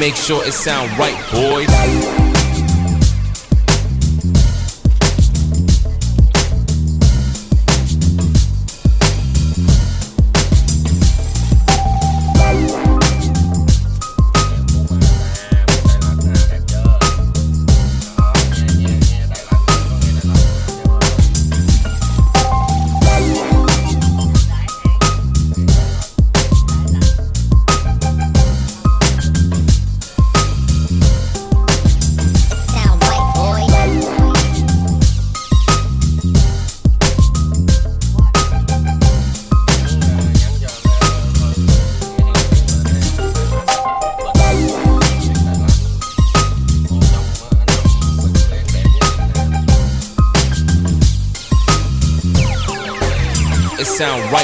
make sure it sound right, boys. sound right.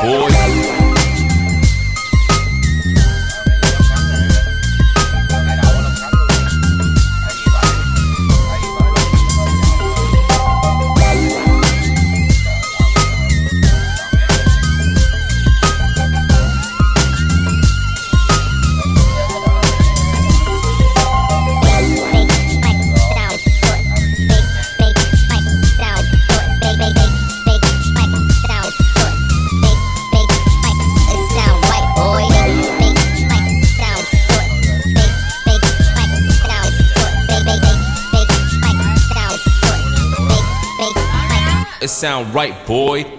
Depois right, boy.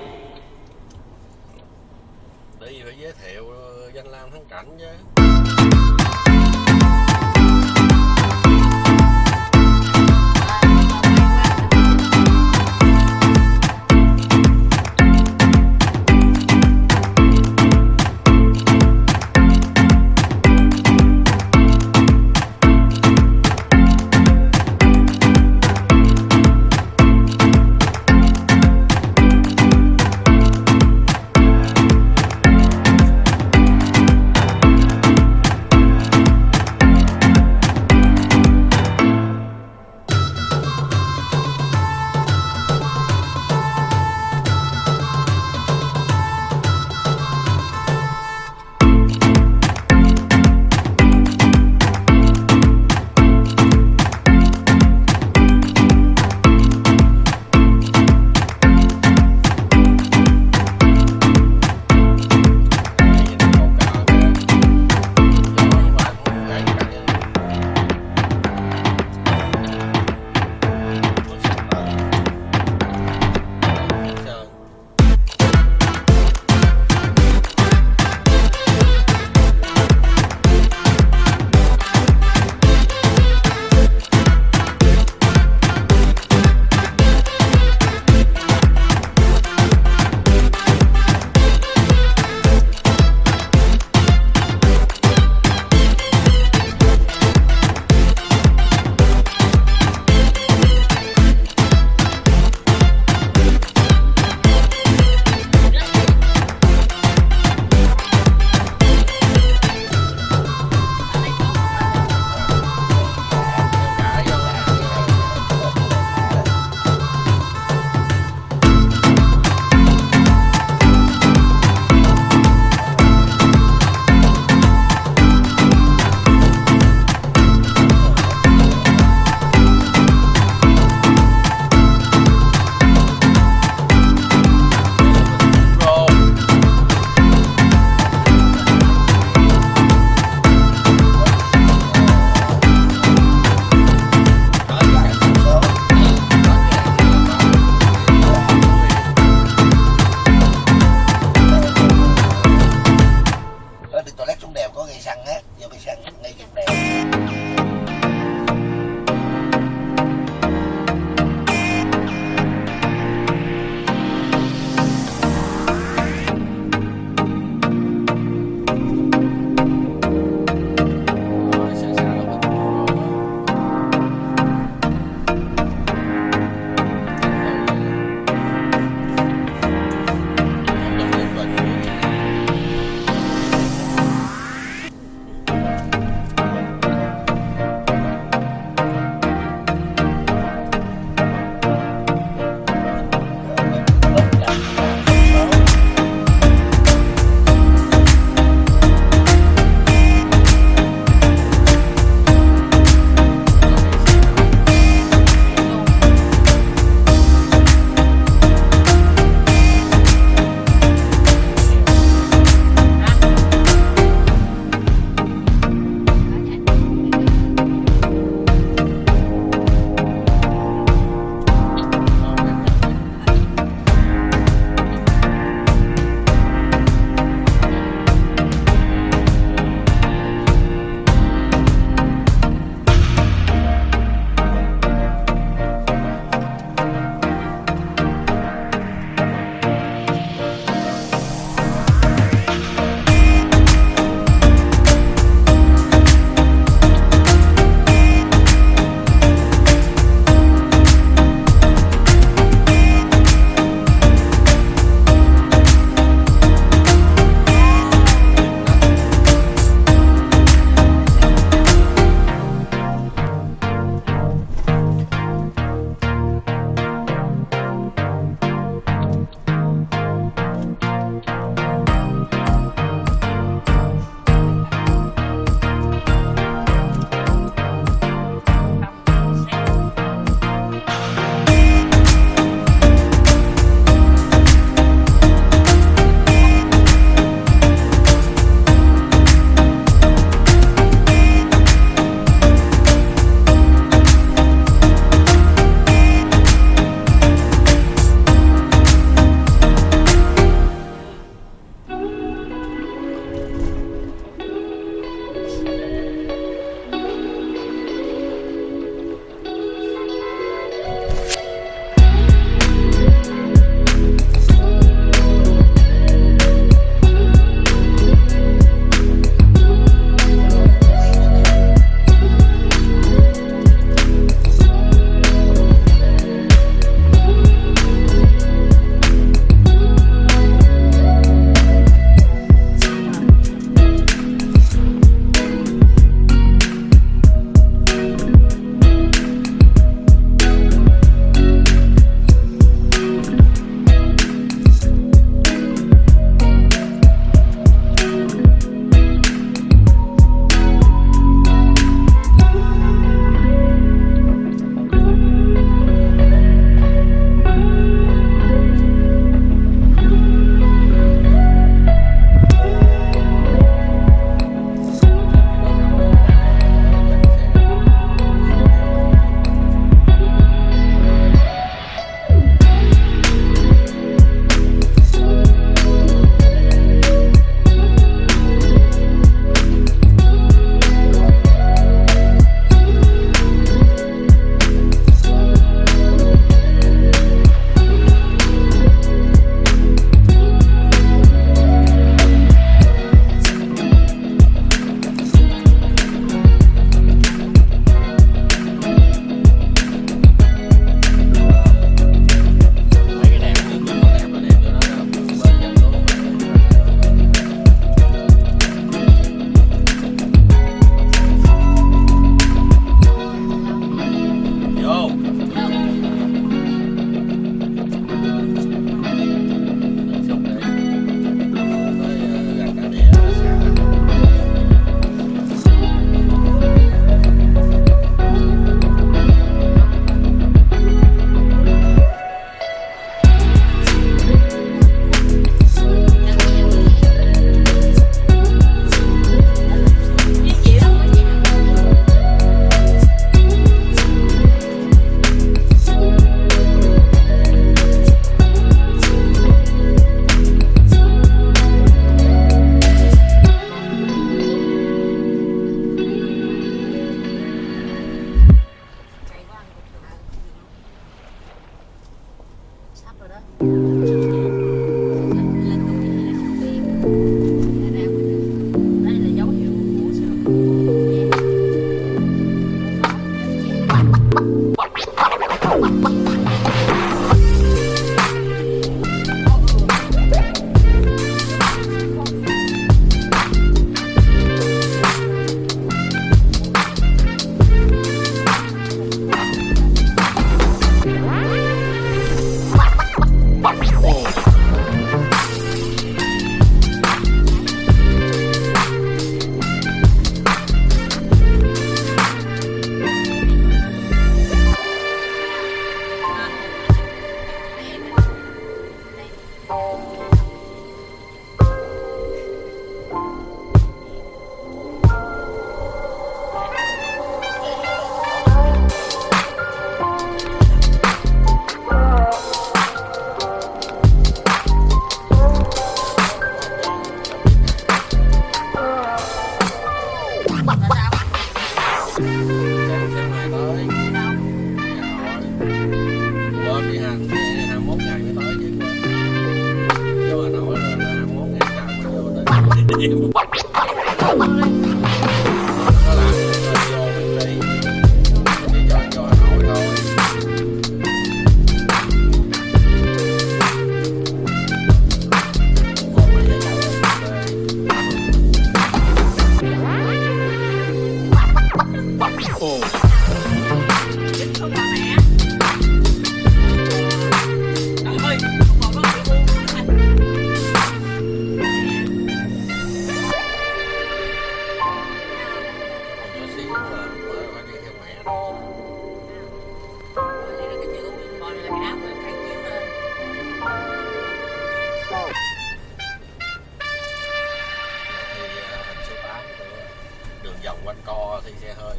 Xe hơi.